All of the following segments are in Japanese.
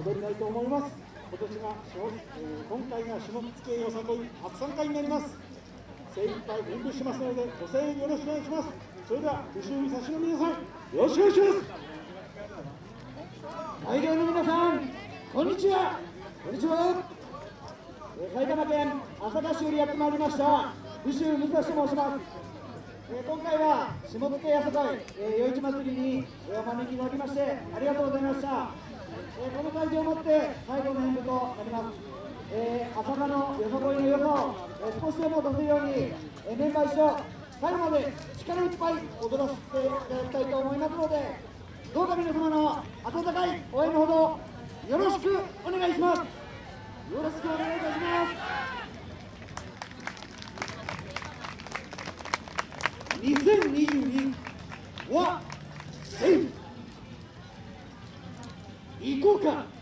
踊りたいと思います。今年が、えー、今回が種目付けよさこい初参加になります。精一杯演舞しますのでご声援よろしくお願いします。それでは後ろに差しの皆さんよろしくお願いします。会場の皆さんこんにちは。こんにちは。埼玉県朝霞市よりやってまいりました宇州武蔵と申します。え今回は下野やさかい、えー、夜市祭りに、えお招きいただきましてありがとうございました、えこの会場をもって最後の演舞となります、えー、朝霞のよさこいの良さを、え少しでも出せるように、えメンバー一緒最後まで力いっぱい踊らせていただきたいと思いますのでどうか皆様の温かい応援のほどよろしくお願いします。よろしくお願いいたします。2022はセーフ行こうか。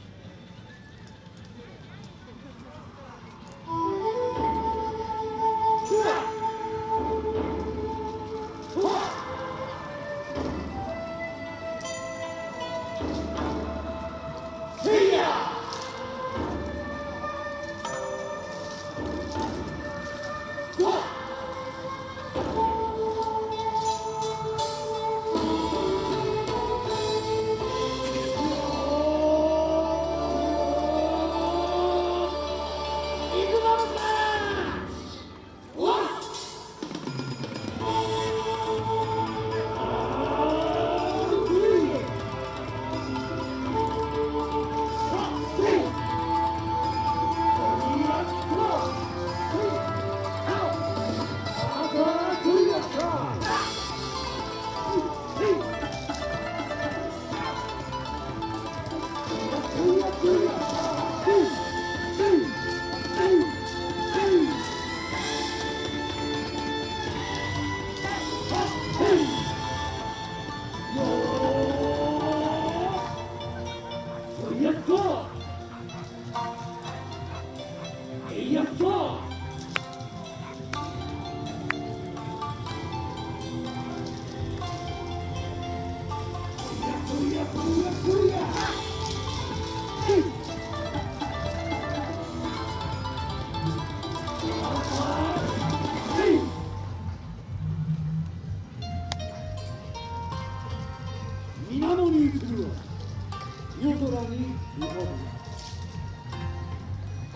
夜空に浮かぶ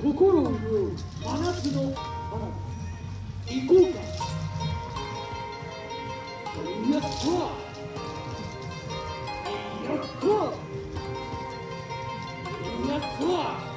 心を潤う真夏の花火行こうかやったやったやった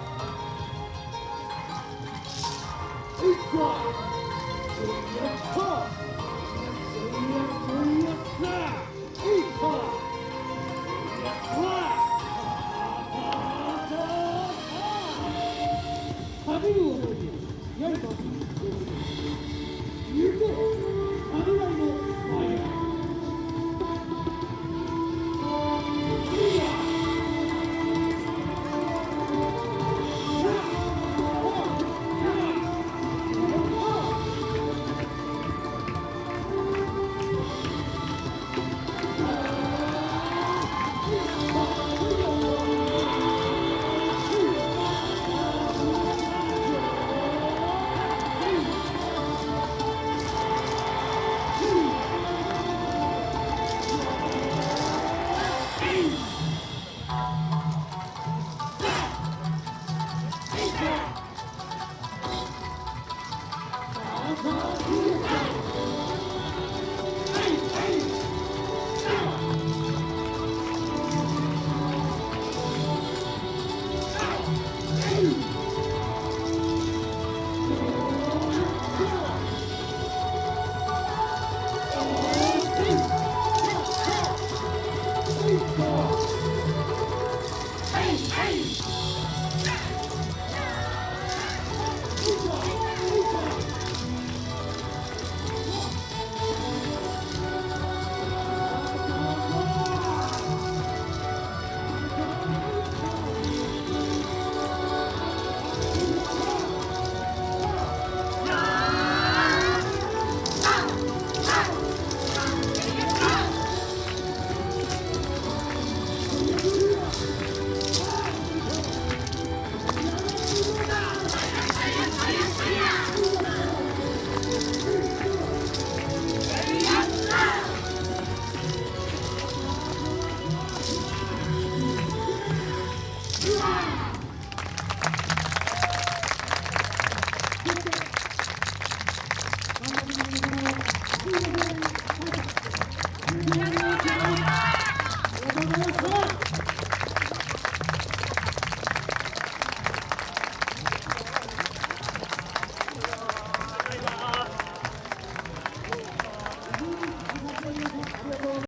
ありがとうございます。